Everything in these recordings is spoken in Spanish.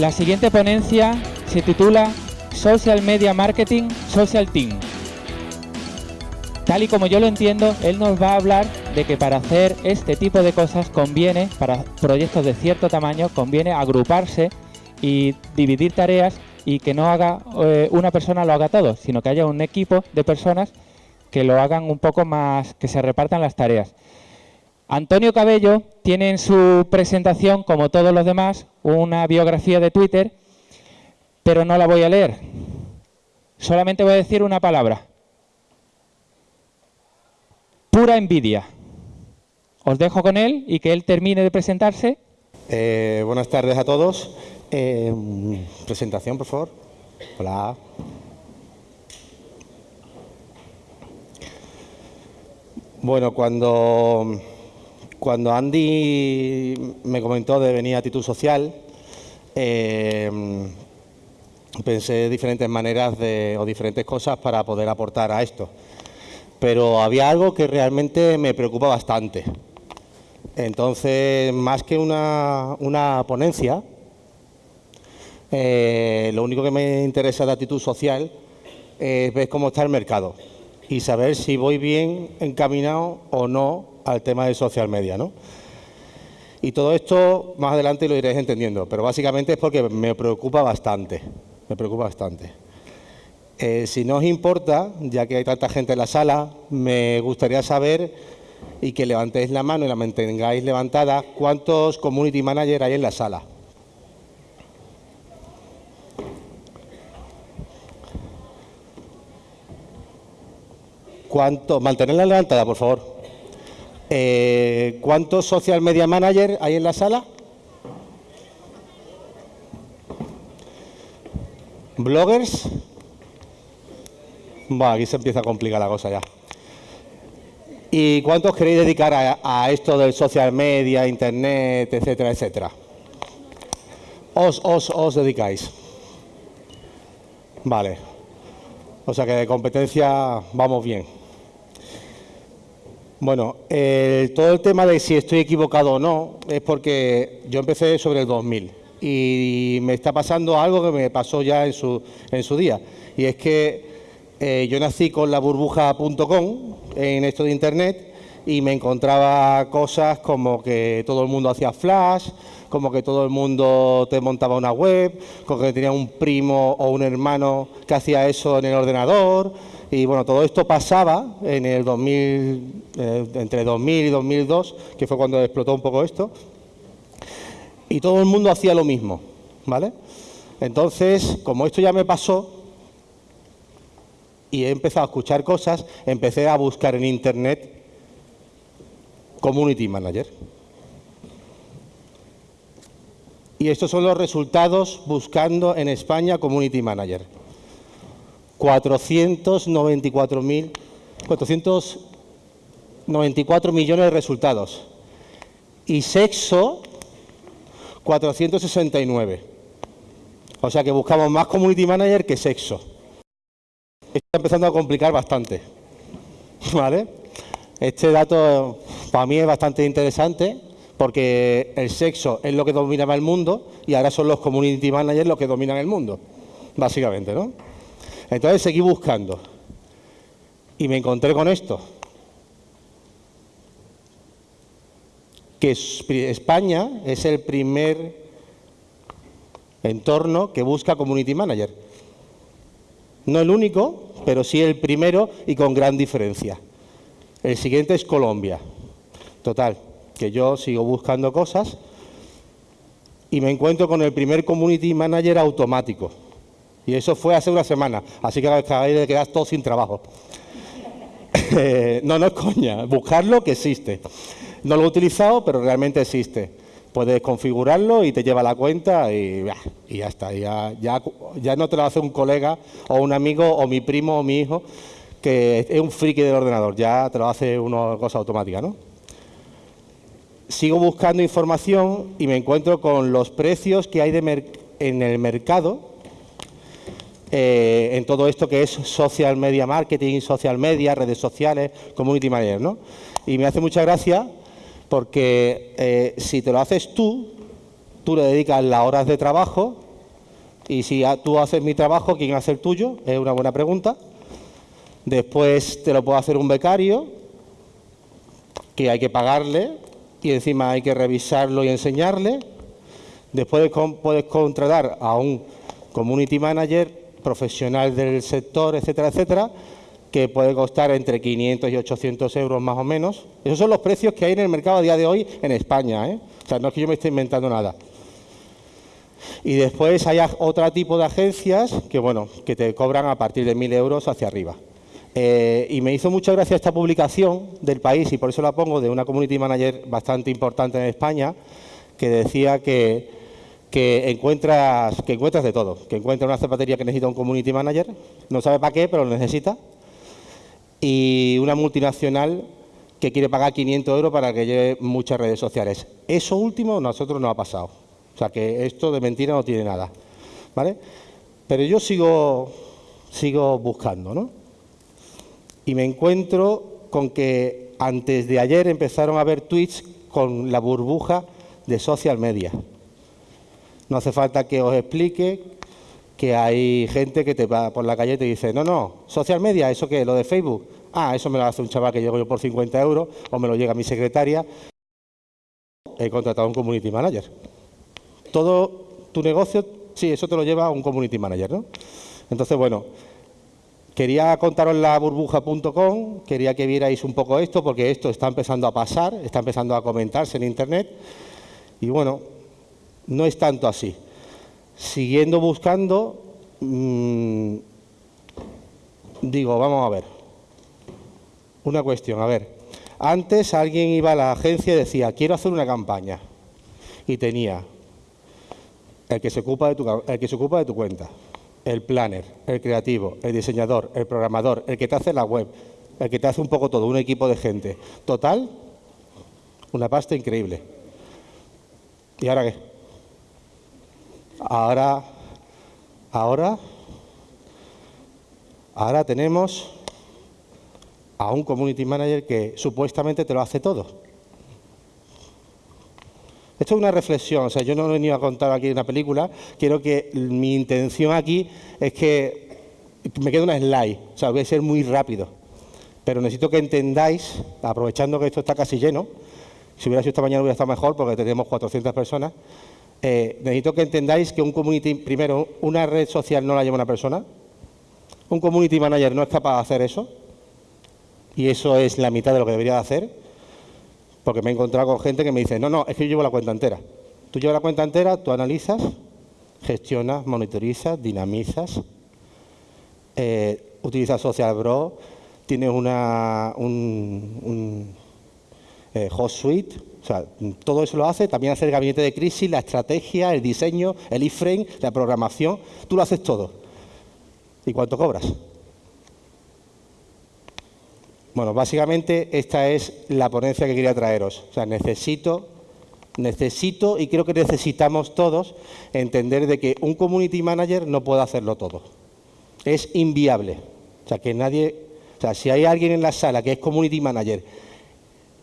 La siguiente ponencia se titula Social Media Marketing Social Team. Tal y como yo lo entiendo, él nos va a hablar de que para hacer este tipo de cosas conviene, para proyectos de cierto tamaño, conviene agruparse y dividir tareas y que no haga eh, una persona lo haga todo, sino que haya un equipo de personas que lo hagan un poco más, que se repartan las tareas. Antonio Cabello tiene en su presentación, como todos los demás, una biografía de Twitter, pero no la voy a leer. Solamente voy a decir una palabra, pura envidia. Os dejo con él y que él termine de presentarse. Eh, buenas tardes a todos. Eh, presentación, por favor. Hola. Bueno, cuando, cuando Andy me comentó de venir a Actitud Social, eh, pensé diferentes maneras o diferentes cosas para poder aportar a esto pero había algo que realmente me preocupa bastante. Entonces, más que una, ponencia, eh, lo único que me interesa de actitud social es ver cómo está el mercado y saber si voy bien encaminado o no al tema de social media. ¿no? Y todo esto más adelante lo iréis entendiendo, pero básicamente es porque me preocupa bastante, me preocupa bastante. Eh, si no os importa, ya que hay tanta gente en la sala, me gustaría saber y que levantéis la mano y la mantengáis levantada, ¿cuántos community managers hay en la sala? ¿Cuántos? Mantenerla levantada, por favor. Eh, ¿Cuántos social media managers hay en la sala? ¿Bloggers? Bueno, aquí se empieza a complicar la cosa ya. ¿Y cuántos queréis dedicar a, esto del social media, internet, etcétera, etcétera? Os, os, os dedicáis. Vale. O sea que de competencia vamos bien. Bueno, todo el tema de si estoy equivocado o no es porque yo empecé sobre el 2000 y me está pasando algo que me pasó ya en su, en su día. Y es que eh, yo nací con la burbuja.com en esto de Internet y me encontraba cosas como que todo el mundo hacía flash, como que todo el mundo te montaba una web, como que tenía un primo o un hermano que hacía eso en el ordenador. Y bueno, todo esto pasaba en el 2000, eh, entre 2000 y 2002, que fue cuando explotó un poco esto. Y todo el mundo hacía lo mismo, ¿vale? Entonces, como esto ya me pasó, y he empezado a escuchar cosas, empecé a buscar en Internet Community Manager. Y estos son los resultados buscando en España Community Manager. 494, 494 millones de resultados. Y sexo, 469. O sea que buscamos más Community Manager que sexo está empezando a complicar bastante. ¿Vale? Este dato para mí es bastante interesante porque el sexo es lo que dominaba el mundo y ahora son los community managers los que dominan el mundo, básicamente, ¿no? Entonces seguí buscando y me encontré con esto. Que España es el primer entorno que busca community manager. No el único, pero sí el primero y con gran diferencia. El siguiente es Colombia. Total, que yo sigo buscando cosas y me encuentro con el primer Community Manager automático. Y eso fue hace una semana, así que acabáis de quedar todos sin trabajo. no, no es coña, buscarlo que existe. No lo he utilizado, pero realmente existe puedes configurarlo y te lleva la cuenta y, ya está. Ya, ya, no te lo hace un colega o un amigo o mi primo o mi hijo que es un friki del ordenador, ya te lo hace una cosa automática. ¿no? Sigo buscando información y me encuentro con los precios que hay de en el mercado eh, en todo esto que es social media marketing, social media, redes sociales, community manager. ¿no? Y me hace mucha gracia porque eh, si te lo haces tú, tú le dedicas las horas de trabajo Y si tú haces mi trabajo, ¿quién hace el tuyo? Es una buena pregunta. Después te lo puede hacer un becario, que hay que pagarle y encima hay que revisarlo y enseñarle. Después puedes contratar a un community manager profesional del sector, etcétera, etcétera, que puede costar entre 500 y 800 euros más o menos. Esos son los precios que hay en el mercado a día de hoy en España. ¿eh? O sea, no es que yo me esté inventando nada. Y después hay otro tipo de agencias que, bueno, que te cobran a partir de 1.000 euros hacia arriba. Eh, y me hizo mucha gracia esta publicación del país, y por eso la pongo, de una community manager bastante importante en España, que decía que, que, encuentras, que encuentras de todo, que encuentras una zapatería que necesita un community manager, no sabe para qué, pero lo necesita, y una multinacional que quiere pagar 500 euros para que lleve muchas redes sociales. Eso último a nosotros no ha pasado. O sea que esto de mentira no tiene nada. ¿Vale? Pero yo sigo, sigo buscando, ¿no? Y me encuentro con que antes de ayer empezaron a ver tweets con la burbuja de social media. No hace falta que os explique que hay gente que te va por la calle y te dice, no, no, social media, ¿eso qué? ¿Lo de Facebook? Ah, eso me lo hace un chaval que llego yo por 50 euros o me lo llega mi secretaria. He contratado a un community manager. Todo tu negocio, sí, eso te lo lleva a un community manager, ¿no? Entonces, bueno, quería contaros la burbuja.com, quería que vierais un poco esto, porque esto está empezando a pasar, está empezando a comentarse en Internet, y bueno, no es tanto así siguiendo buscando, mmm, digo, vamos a ver, una cuestión, a ver, antes alguien iba a la agencia y decía, quiero hacer una campaña, y tenía el que se ocupa de tu, el que se ocupa de tu cuenta, el planner, el creativo, el diseñador, el programador, el que te hace la web, el que te hace un poco todo, un equipo de gente. Total, una pasta increíble. ¿Y ahora qué? Ahora, ahora, ahora tenemos a un community manager que supuestamente te lo hace todo. Esto es una reflexión, o sea, yo no he venido a contar aquí una película, quiero que mi intención aquí es que me quede una slide, o sea, voy a ser muy rápido, pero necesito que entendáis, aprovechando que esto está casi lleno, si hubiera sido esta mañana hubiera estado mejor porque tenemos 400 personas, eh, necesito que entendáis que un community, primero, una red social no la lleva una persona. Un community manager no es capaz de hacer eso. Y eso es la mitad de lo que debería de hacer. Porque me he encontrado con gente que me dice, no, no, es que yo llevo la cuenta entera. Tú llevas la cuenta entera, tú analizas, gestionas, monitorizas, dinamizas, eh, utilizas Social Bro, tienes una, un, eh, host suite, o sea, todo eso lo hace, también hace el gabinete de crisis, la estrategia, el diseño, el iframe, la programación, tú lo haces todo. ¿Y cuánto cobras? Bueno, básicamente esta es la ponencia que quería traeros. O sea, necesito, necesito y creo que necesitamos todos entender de que un community manager no puede hacerlo todo. Es inviable. O sea, que nadie, o sea, si hay alguien en la sala que es community manager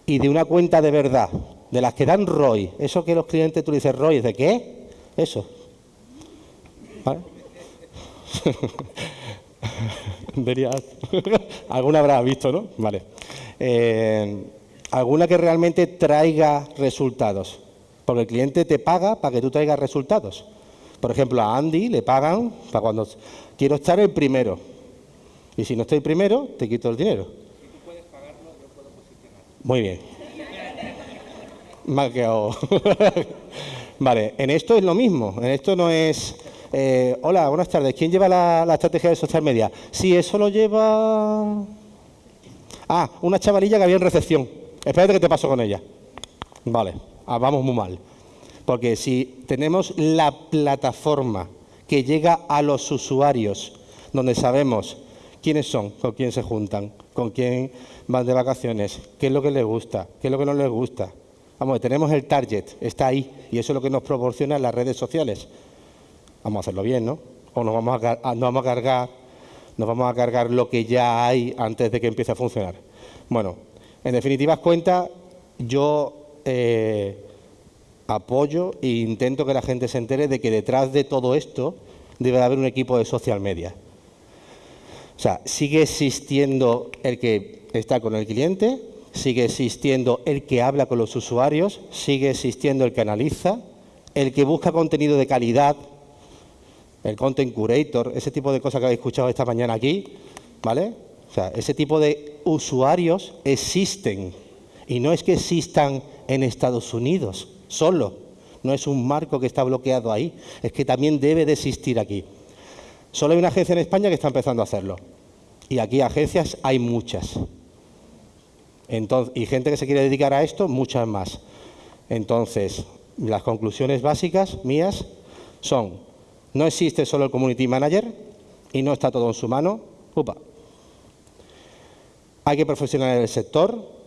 y de una cuenta de verdad, de las que dan ROI, eso que los clientes tú dices ROI, ¿de qué? Eso. ¿Vale? alguna habrá visto, ¿no? Vale. Eh, alguna que realmente traiga resultados. Porque el cliente te paga para que tú traigas resultados. Por ejemplo, a Andy le pagan para cuando quiero estar el primero. Y si no estoy primero, te quito el dinero. Muy bien. Mal vale, en esto es lo mismo. En esto no es... Eh, hola, buenas tardes. ¿Quién lleva la, estrategia de social media? Sí, eso lo lleva... Ah, una chavalilla que había en recepción. Espérate que te paso con ella. Vale, ah, vamos muy mal. Porque si tenemos la plataforma que llega a los usuarios, donde sabemos quiénes son, con quién se juntan, con quién van de vacaciones, qué es lo que les gusta, qué es lo que no les gusta. Vamos, tenemos el target, está ahí, y eso es lo que nos proporciona las redes sociales. Vamos a hacerlo bien, ¿no? O nos vamos a, vamos a cargar, nos vamos a cargar lo que ya hay antes de que empiece a funcionar. Bueno, en definitivas cuentas, yo eh, apoyo e intento que la gente se entere de que detrás de todo esto debe haber un equipo de social media. O sea, sigue existiendo el que está con el cliente, sigue existiendo el que habla con los usuarios, sigue existiendo el que analiza, el que busca contenido de calidad, el content curator, ese tipo de cosas que habéis escuchado esta mañana aquí, ¿vale? O sea, ese tipo de usuarios existen y no es que existan en Estados Unidos solo, no es un marco que está bloqueado ahí, es que también debe de existir aquí. Solo hay una agencia en España que está empezando a hacerlo. Y aquí agencias hay muchas. Y gente que se quiere dedicar a esto, muchas más. Entonces, las conclusiones básicas mías son, no existe solo el Community Manager y no está todo en su mano. Upa. Hay que profesionalizar el sector.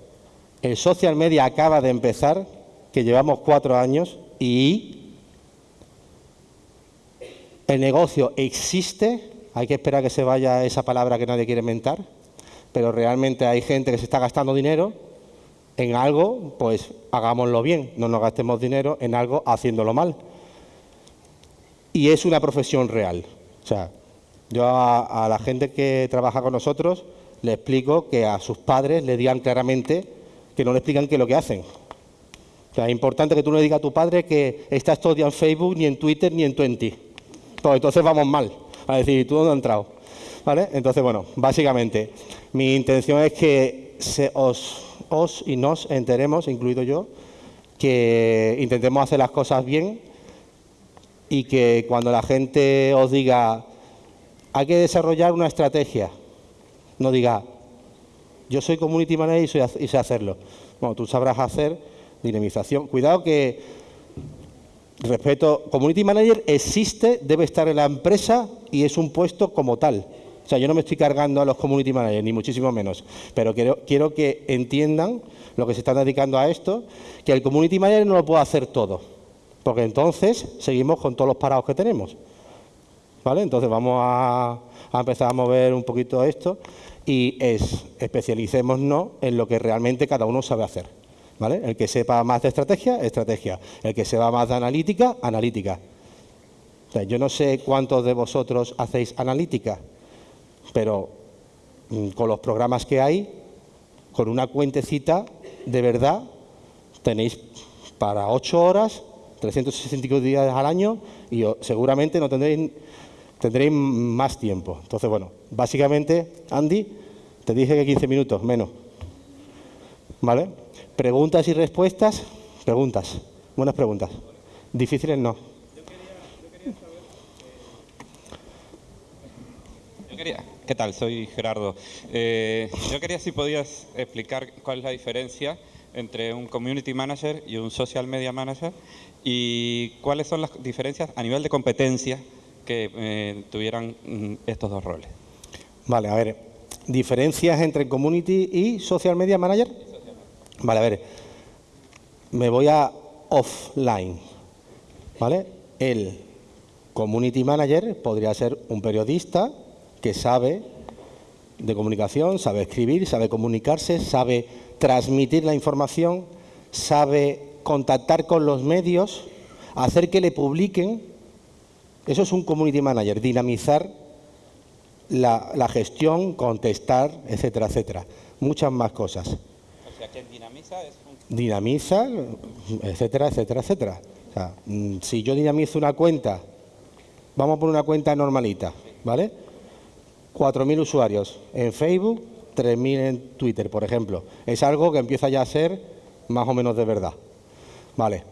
El social media acaba de empezar, que llevamos cuatro años, y el negocio existe, hay que esperar que se vaya esa palabra que nadie quiere inventar, pero realmente hay gente que se está gastando dinero en algo, pues hagámoslo bien, no nos gastemos dinero en algo haciéndolo mal. Y es una profesión real. O sea, yo a, la gente que trabaja con nosotros le explico que a sus padres le digan claramente que no le explican qué es lo que hacen. O sea, es importante que tú no le digas a tu padre que estás todo día en Facebook, ni en Twitter, ni en Twenty pues entonces vamos mal. A decir, ¿tú dónde has entrado? ¿Vale? Entonces, bueno, básicamente, mi intención es que os, os y nos enteremos, incluido yo, que intentemos hacer las cosas bien y que cuando la gente os diga hay que desarrollar una estrategia, no diga yo soy community manager y, y sé hacerlo. Bueno, tú sabrás hacer dinamización. Cuidado que Respeto, Community Manager existe, debe estar en la empresa y es un puesto como tal. O sea, yo no me estoy cargando a los Community Managers, ni muchísimo menos, pero quiero, quiero que entiendan lo que se están dedicando a esto, que el Community Manager no lo puede hacer todo, porque entonces seguimos con todos los parados que tenemos. ¿Vale? Entonces vamos a, a empezar a mover un poquito esto y es especialicémonos en lo que realmente cada uno sabe hacer. El que sepa más de estrategia, estrategia. El que sepa más de analítica, analítica. yo no sé cuántos de vosotros hacéis analítica, pero mm, con los programas que hay, con una cuentecita, de verdad, tenéis para ocho horas, 365 días al año y seguramente no tendréis, tendréis más tiempo. Entonces, bueno, básicamente, Andy, te dije que 15 minutos, menos. ¿Vale? Preguntas y respuestas. Preguntas. Buenas preguntas. Difíciles no. Yo quería, ¿Qué tal? Soy Gerardo. Eh, yo quería si podías explicar cuál es la diferencia entre un community manager y un social media manager y cuáles son las diferencias a nivel de competencia que eh, tuvieran mm, estos dos roles. Vale, a ver, diferencias entre community y social media manager. Vale, a ver, me voy a offline, ¿vale? El community manager podría ser un periodista que sabe de comunicación, sabe escribir, sabe comunicarse, sabe transmitir la información, sabe contactar con los medios, hacer que le publiquen. Eso es un community manager, dinamizar la, la gestión, contestar, etcétera, etcétera. Muchas más cosas dinamiza es Dinamiza, etcétera, etcétera, etcétera. O sea, mm, si yo dinamizo una cuenta, vamos a poner una cuenta normalita, ¿vale? 4.000 usuarios en Facebook, 3.000 en Twitter, por ejemplo. Es algo que empieza ya a ser más o menos de verdad. Vale.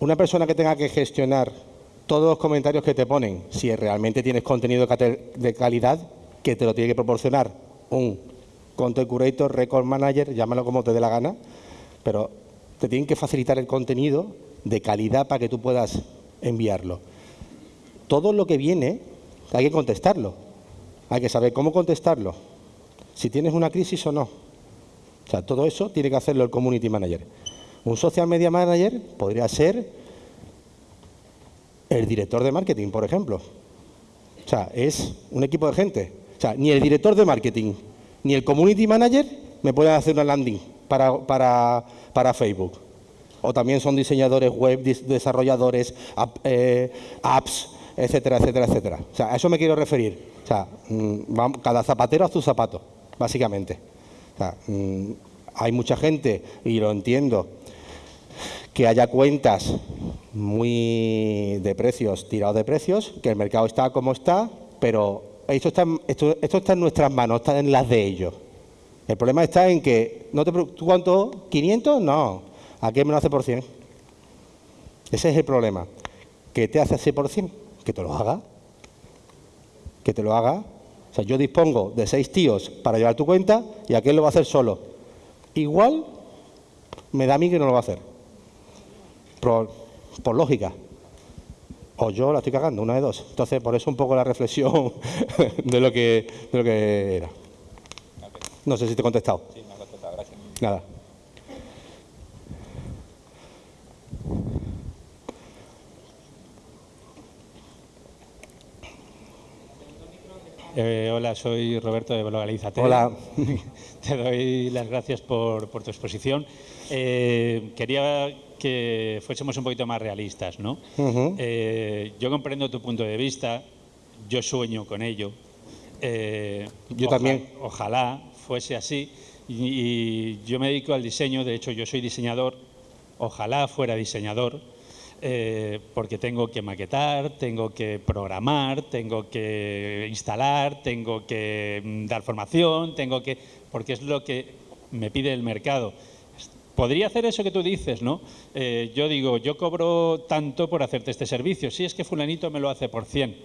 Una persona que tenga que gestionar todos los comentarios que te ponen, si realmente tienes contenido de calidad, que te lo tiene que proporcionar un Content Curator, Record Manager, llámalo como te dé la gana, pero te tienen que facilitar el contenido de calidad para que tú puedas enviarlo. Todo lo que viene hay que contestarlo. Hay que saber cómo contestarlo. Si tienes una crisis o no. O sea, todo eso tiene que hacerlo el Community Manager. Un Social Media Manager podría ser el director de marketing, por ejemplo. O sea, es un equipo de gente. O sea, ni el director de marketing ni el community manager me puede hacer una landing para, para, Facebook. O también son diseñadores web, desarrolladores, eh, apps, etcétera, etcétera, etcétera. O sea, a eso me quiero referir. O sea, mm, cada zapatero a su zapato, básicamente. O sea, mm, hay mucha gente, y lo entiendo, que haya cuentas muy de precios, tirados de precios, que el mercado está como está, pero esto está, esto, está en nuestras manos, está en las de ellos. El problema está en que, no te, ¿tú cuánto? ¿500? No, aquí me lo hace por 100. Ese es el problema. ¿Qué te hace hacer por 100? Que te lo haga. Que te lo haga. O sea, yo dispongo de seis tíos para llevar tu cuenta y aquel lo va a hacer solo. Igual me da a mí que no lo va a hacer. Por, por lógica. O yo la estoy cagando, una de dos. Entonces, por eso un poco la reflexión de lo que, de lo que era. No sé si te he contestado. Sí, me ha contestado, gracias. Nada. Eh, hola, soy Roberto de Blogalízate. Hola. Te doy las gracias por, por tu exposición. Eh, quería que fuésemos un poquito más realistas, ¿no? Eh, yo comprendo tu punto de vista, yo sueño con ello. yo también. Ojalá fuese así. y yo me dedico al diseño, de hecho yo soy diseñador, ojalá fuera diseñador eh, porque tengo que maquetar, tengo que programar, tengo que instalar, tengo que mm, dar formación, tengo que porque es lo que me pide el mercado. Podría hacer eso que tú dices, ¿no? Eh, yo digo, yo cobro tanto por hacerte este servicio. Si es que fulanito me lo hace por 100,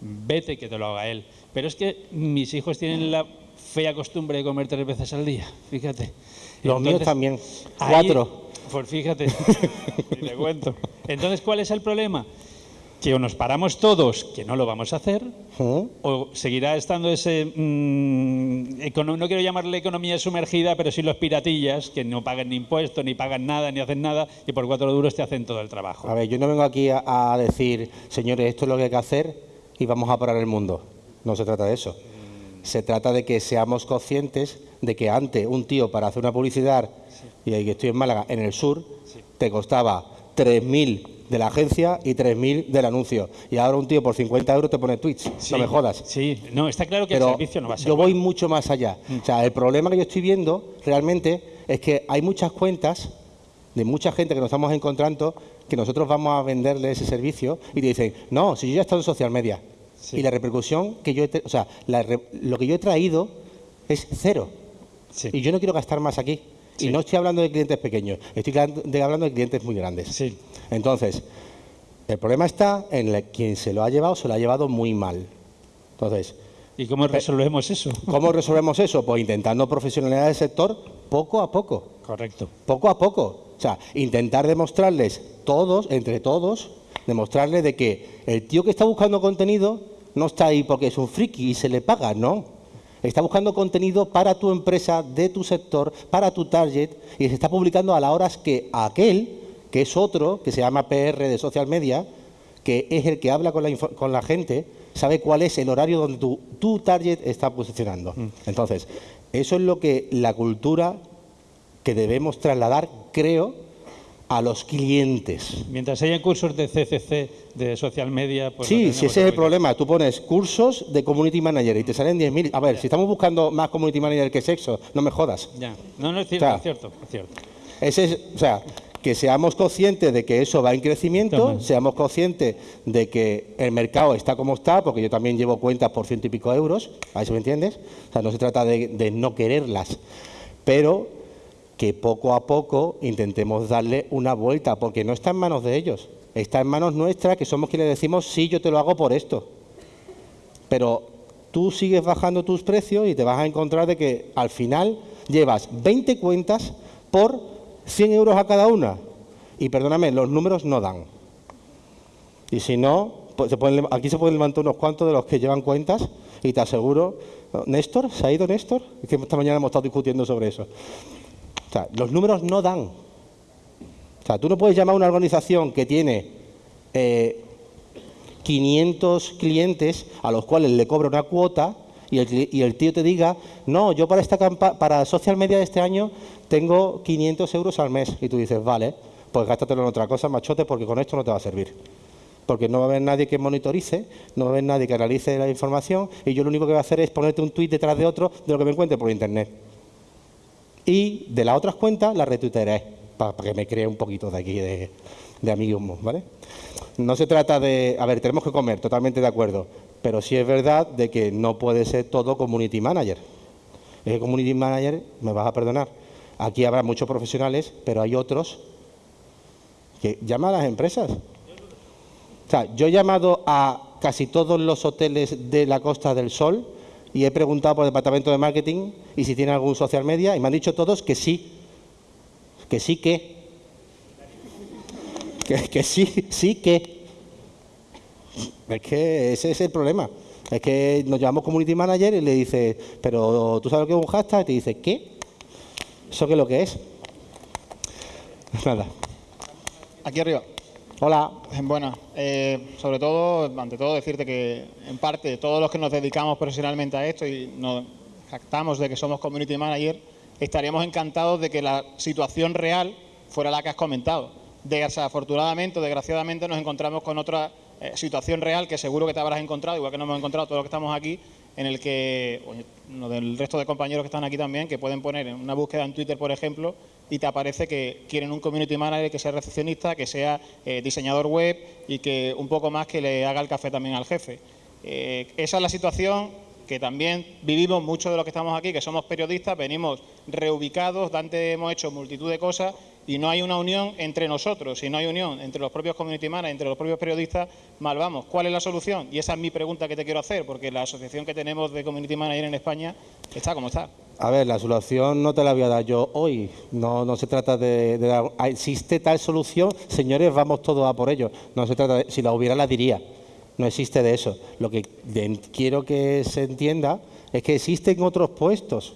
vete que te lo haga él. Pero es que mis hijos tienen la fea costumbre de comer tres veces al día, fíjate. Los míos también, cuatro. Pues fíjate, te cuento. Entonces, ¿cuál es el problema? Que o nos paramos todos, que no lo vamos a hacer, o seguirá estando ese, mm, no quiero llamarle economía sumergida, pero sí los piratillas, que no pagan ni impuestos, ni pagan nada, ni hacen nada, y por cuatro duros te hacen todo el trabajo. A ver, yo no vengo aquí a, decir, señores, esto es lo que hay que hacer y vamos a parar el mundo. No se trata de eso. Se trata de que seamos conscientes de que antes un tío para hacer una publicidad y ahí que estoy en Málaga, en el sur, te costaba 3.000 de la agencia y 3.000 del anuncio. Y ahora un tío por 50 euros te pone Twitch. no me jodas. Sí, no, está claro que el servicio no va a ser. Yo voy mucho más allá. Mm. O sea, el problema que yo estoy viendo realmente es que hay muchas cuentas de mucha gente que nos estamos encontrando que nosotros vamos a venderle ese servicio y te dicen, no, si yo ya he estado en social media y la repercusión que yo he, o sea, lo que yo he traído es cero. Y yo no quiero gastar más aquí. Y no estoy hablando de clientes pequeños, estoy hablando de clientes muy grandes. Entonces, el problema está en quien se lo ha llevado, se lo ha llevado muy mal. Entonces, ¿Y cómo resolvemos eso? ¿Cómo resolvemos eso? Pues intentando profesionalizar el sector poco a poco. Correcto. Poco a poco. O sea, intentar demostrarles todos, entre todos, demostrarles de que el tío que está buscando contenido no está ahí porque es un friki y se le paga, no. Está buscando contenido para tu empresa, de tu sector, para tu target, y se está publicando a las horas que aquel, que es otro, que se llama PR de social media, que es el que habla con la, con la gente, sabe cuál es el horario donde tu, tu target está posicionando. Mm. Entonces, eso es lo que la cultura que debemos trasladar, creo, a los clientes. Mientras haya cursos de CCC, de social media... Pues sí, si ese es el problema. Tú pones cursos de community manager y te salen 10.000. A ver, si estamos buscando más community manager que sexo, no me jodas. Ya, no, no es cierto, es cierto, es cierto. Ese es, o sea, que seamos conscientes de que eso va en crecimiento, seamos conscientes de que el mercado está como está, porque yo también llevo cuentas por ciento y pico euros, ¿a eso me entiendes? O sea, no se trata de, de no quererlas, pero que poco a poco intentemos darle una vuelta, porque no está en manos de ellos, está en manos nuestras, que somos quienes decimos, sí, yo te lo hago por esto. Pero tú sigues bajando tus precios y te vas a encontrar de que al final llevas 20 cuentas por 100 euros a cada una. Y perdóname, los números no dan. Y si no, pues aquí se pueden levantar unos cuantos de los que llevan cuentas y te aseguro, Néstor, ¿se ha ido Néstor? Es que esta mañana hemos estado discutiendo sobre eso. Los números no dan. O sea, tú no puedes llamar a una organización que tiene 500 eh, clientes a los cuales le cobra una cuota y el, tío te diga, no, yo para esta para social media de este año tengo 500 euros al mes. Y tú dices, vale, pues gástatelo en otra cosa, machote, porque con esto no te va a servir. porque no va a haber nadie que monitorice, no va a haber nadie que analice la información y yo lo único que voy a hacer es ponerte un tuit detrás de otro de lo que me encuentre por internet. Y de las otras cuentas las retuitearé para, que me cree un poquito de aquí de, de amiguismo, ¿vale? No se trata de... A ver, tenemos que comer, totalmente de acuerdo, pero sí es verdad de que no puede ser todo community manager. Es que community manager, me vas a perdonar, aquí habrá muchos profesionales, pero hay otros que llaman a las empresas. O sea, yo he llamado a casi todos los hoteles de la Costa del Sol y he preguntado por el departamento de marketing y si tienen algún social media y me han dicho todos que sí, que sí que, que, que sí, sí que. Es que ese es el problema. Es que nos llamamos community manager y le dice, pero tú sabes lo que es un hashtag y te dice, ¿qué? ¿Eso qué es lo que es? Nada. Aquí arriba. Hola. Bueno, eh, sobre todo, ante todo decirte que en parte todos los que nos dedicamos profesionalmente a esto y nos jactamos de que somos community manager, estaríamos encantados de que la situación real fuera la que has comentado. Desafortunadamente o desgraciadamente nos encontramos con otra eh, situación real que seguro que te habrás encontrado, igual que nos hemos encontrado todos los que estamos aquí, en el que, o del resto de compañeros que están aquí también, que pueden poner en una búsqueda en Twitter, por ejemplo, y te aparece que quieren un community manager que sea recepcionista, que sea eh, diseñador web y que un poco más que le haga el café también al jefe. Eh, esa es la situación que también vivimos muchos de los que estamos aquí, que somos periodistas, venimos reubicados, antes hemos hecho multitud de cosas y no hay una unión entre nosotros, si no hay unión entre los propios community managers, entre los propios periodistas, mal vamos. ¿Cuál es la solución? Y esa es mi pregunta que te quiero hacer, porque la asociación que tenemos de community manager en España está como está. A ver, la solución no te la voy a dar yo hoy. No, no se trata de, dar... ¿Existe tal solución? Señores, vamos todos a por ello. No se trata de... Si la hubiera, la diría. No existe de eso. Lo que quiero que se entienda es que existen otros puestos.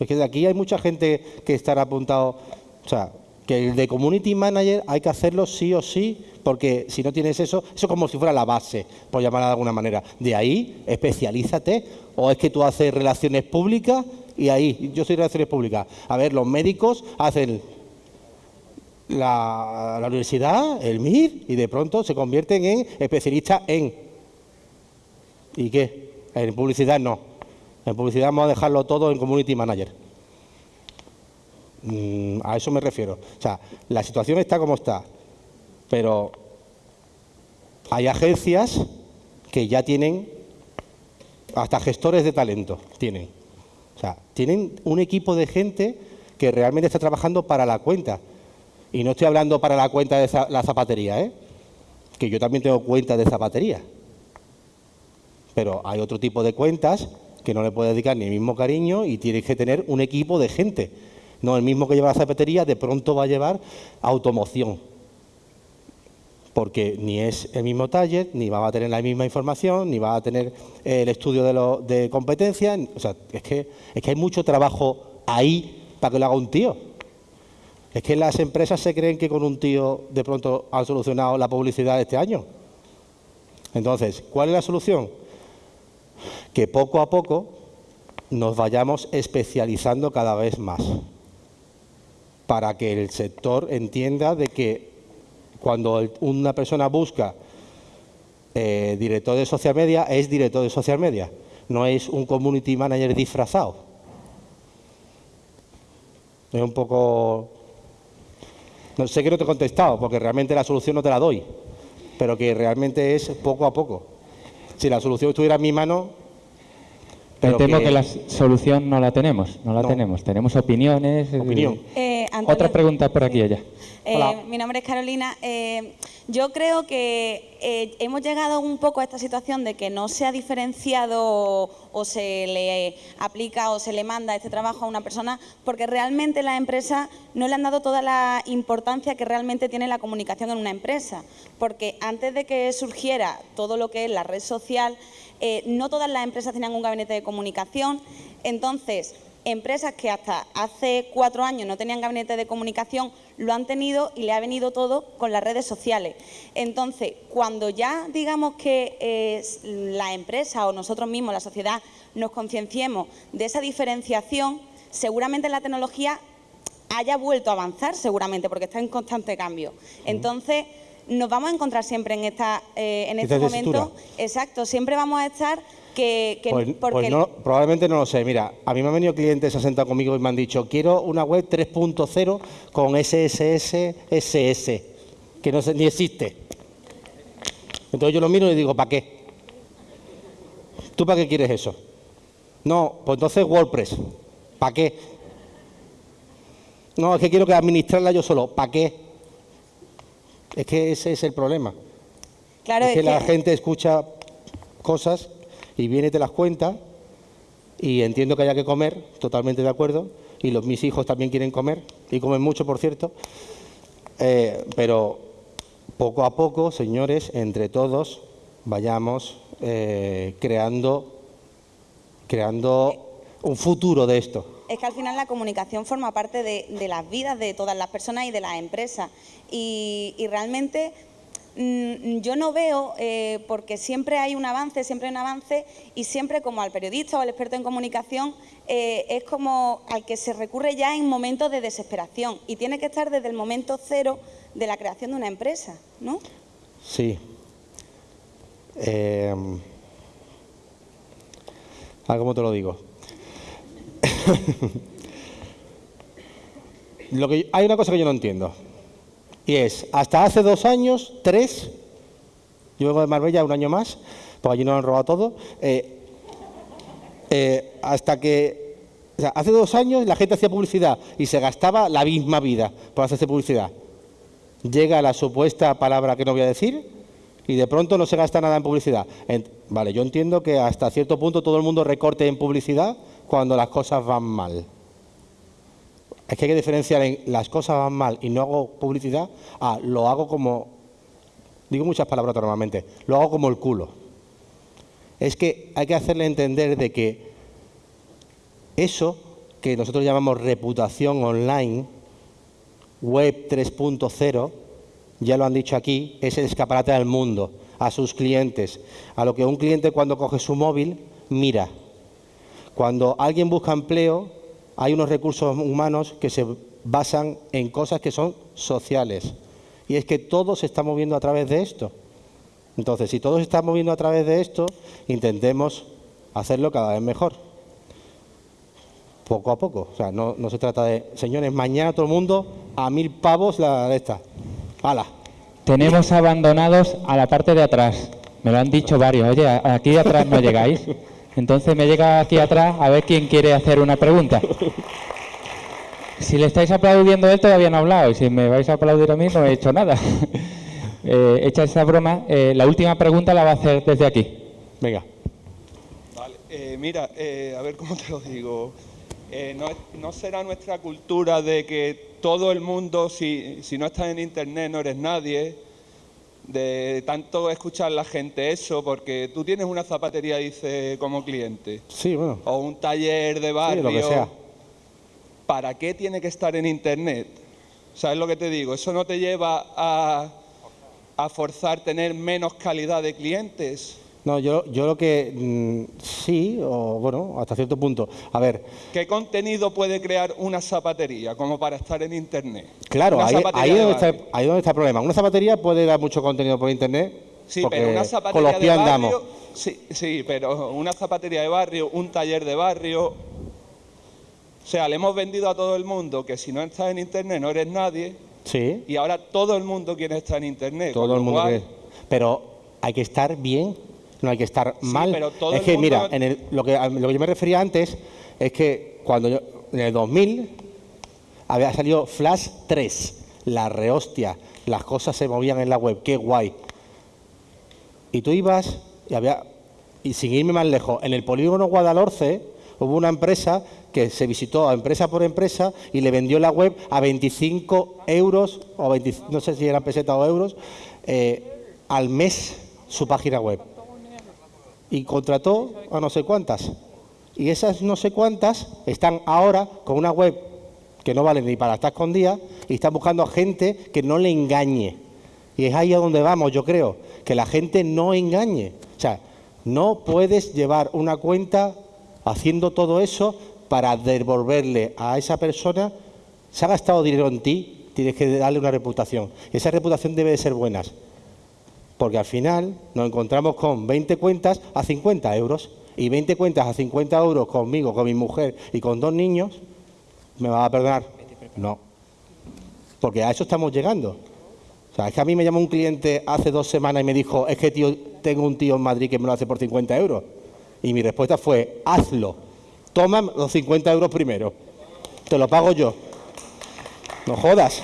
Es que de aquí hay mucha gente que estará apuntado... O sea, que el de Community Manager hay que hacerlo sí o sí, porque si no tienes eso, eso es como si fuera la base, por llamarla de alguna manera. De ahí, especialízate, o es que tú haces relaciones públicas y ahí, yo soy relaciones públicas. A ver, los médicos hacen la, la universidad, el MIR, y de pronto se convierten en especialistas en. ¿Y qué? En publicidad no. En publicidad vamos a dejarlo todo en Community Manager. Mm, a eso me refiero. O sea, la situación está como está, pero hay agencias que ya tienen, hasta gestores de talento tienen. Tienen un equipo de gente que realmente está trabajando para la cuenta. Y no estoy hablando para la cuenta de la zapatería, ¿eh? que yo también tengo cuenta de zapatería. Pero hay otro tipo de cuentas que no le puede dedicar ni el mismo cariño y tienes que tener un equipo de gente no, el mismo que lleva la zapatería de pronto va a llevar automoción, porque ni es el mismo taller, ni va a tener la misma información, ni va a tener el estudio de, de competencia. O sea, es que, es que hay mucho trabajo ahí para que lo haga un tío. Es que las empresas se creen que con un tío de pronto han solucionado la publicidad este año. Entonces, ¿cuál es la solución? Que poco a poco nos vayamos especializando cada vez más para que el sector entienda de que cuando una persona busca eh, director de social media, es director de social media, no es un community manager disfrazado. Es un poco... No sé que no te he contestado, porque realmente la solución no te la doy, pero que realmente es poco a poco. Si la solución estuviera en mi mano, pero temo que... la solución no la tenemos, no la tenemos. Tenemos opiniones. Opinión. Eh, Otra pregunta por aquí ella. Eh, mi nombre es Carolina. yo creo que hemos llegado un poco a esta situación de que no se ha diferenciado o se le aplica o se le manda este trabajo a una persona porque realmente la empresa no le han dado toda la importancia que realmente tiene la comunicación en una empresa. Porque antes de que surgiera todo lo que es la red social, eh, no todas las empresas tenían un gabinete de comunicación, entonces empresas que hasta hace cuatro años no tenían gabinete de comunicación lo han tenido y le ha venido todo con las redes sociales. Entonces, cuando ya digamos que eh, la empresa o nosotros mismos, la sociedad, nos concienciemos de esa diferenciación, seguramente la tecnología haya vuelto a avanzar, seguramente, porque está en constante cambio. Entonces, nos vamos a encontrar siempre en, esta, eh, en este momento. Exacto, siempre vamos a estar que... que- Pues, porque pues no, probablemente no lo sé. Mira, a mí me han venido clientes, se han sentado conmigo y me han dicho, quiero una web 3.0 con SSS, SS, que no sé, ni existe. Entonces yo lo miro y digo, ¿para qué? ¿Tú para qué quieres eso? No, pues entonces WordPress. ¿Para qué? No, es que quiero que administrarla yo solo. ¿Para qué? Es que ese es el problema. claro, es que la gente escucha cosas y viene te las cuenta y entiendo que haya que comer, totalmente de acuerdo, y los, mis hijos también quieren comer y comen mucho, por cierto, Eh, pero poco a poco, señores, entre todos vayamos eh, creando, creando un futuro de esto. Es que al final la comunicación forma parte de, de las vidas de todas las personas y de las empresas. Y, realmente yo no veo, eh, porque siempre hay un avance, siempre hay un avance, y siempre como al periodista o al experto en comunicación, eh, es como al que se recurre ya en momentos de desesperación. Y tiene que estar desde el momento cero de la creación de una empresa, ¿no? Sí. Eh, ah, ¿Cómo te lo digo? lo que, hay una cosa que yo no entiendo. Y es, hasta hace dos años, tres, yo vengo de Marbella un año más, porque allí nos han robado todo, eh, eh, hasta que, hace dos años la gente hacía publicidad y se gastaba la misma vida por hacerse publicidad llega la supuesta palabra que no voy a decir y de pronto no se gasta nada en publicidad. Vale, yo entiendo que hasta cierto punto todo el mundo recorte en publicidad cuando las cosas van mal. Es que hay que diferenciar en las cosas van mal y no hago publicidad a lo hago como, digo muchas palabras normalmente, lo hago como el culo. Es que hay que hacerle entender de que eso que nosotros llamamos reputación online, Web 3.0, ya lo han dicho aquí, es el escaparate al mundo, a sus clientes, a lo que un cliente cuando coge su móvil mira. Cuando alguien busca empleo, hay unos recursos humanos que se basan en cosas que son sociales. Y es que todo se está moviendo a través de esto. Entonces, si todo se está moviendo a través de esto, intentemos hacerlo cada vez mejor poco a poco. O sea, no, no se trata de, señores, mañana todo el mundo a mil pavos la de esta. ¡Hala! Tenemos abandonados a la parte de atrás. Me lo han dicho varios. Oye, aquí de atrás no llegáis. Entonces me llega aquí atrás a ver quién quiere hacer una pregunta. Si le estáis aplaudiendo a él, todavía no ha hablado. Y si me vais a aplaudir a mí, no he hecho nada. Eh, hecha esa broma, eh, la última pregunta la va a hacer desde aquí. Venga. Vale, eh, mira, eh, a ver cómo te lo digo. Eh, no, no será nuestra cultura de que todo el mundo, si, si no estás en internet, no eres nadie. De tanto escuchar la gente eso, porque tú tienes una zapatería, dice, como cliente, Sí, bueno. o un taller de Sí, barrio. lo que sea. ¿Para qué tiene que estar en internet? ¿Sabes lo que te digo? Eso no te lleva a, a forzar tener menos calidad de clientes. No, yo, yo lo que mm, sí, o bueno, hasta cierto punto. A ver, ¿Qué contenido puede crear una zapatería como para estar en internet? claro, ahí, ahí, de donde está, barrio. ahí donde está el problema. Una zapatería puede dar mucho contenido por internet. Sí, pero una con zapatería de barrio. andamos. Sí, sí, pero una zapatería de barrio, un taller de barrio. O sea, le hemos vendido a todo el mundo que si no estás en internet no eres nadie. Sí, Y ahora todo el mundo quiere estar en internet. todo el mundo. que- Pero hay que estar bien, no hay que estar Sí, mal. pero todo es que, mundo- mira, en el- lo, que, a lo que yo me refería antes es que cuando yo, en el 2000 había salido Flash 3, la rehostia, las cosas se movían en la web, qué guay. Y tú ibas y había, y sin irme más lejos, en el polígono Guadalhorce hubo una empresa que se visitó a empresa por empresa y le vendió la web a 25 euros, o 20 no sé si eran pesetas o euros, eh, al mes su página web. Y contrató a no sé cuántas. Y esas no sé cuántas están ahora con una web que no vale ni para estar escondida y están buscando a gente que no le engañe. Y es ahí a donde vamos, yo creo, que la gente no engañe. O sea, no puedes llevar una cuenta haciendo todo eso para devolverle a esa persona, se ha gastado dinero en ti, tienes que darle una reputación. Esa reputación debe de ser buena. Porque al final nos encontramos con 20 cuentas a 50 euros. Y 20 cuentas a 50 euros conmigo, con mi mujer y con dos niños, ¿me va a perdonar? No. Porque a eso estamos llegando. O sea, es que a mí me llamó un cliente hace dos semanas y me dijo, es que tío, tengo un tío en Madrid que me lo hace por 50 euros. Y mi respuesta fue, hazlo. Toma los 50 euros primero. Te lo pago yo. No jodas.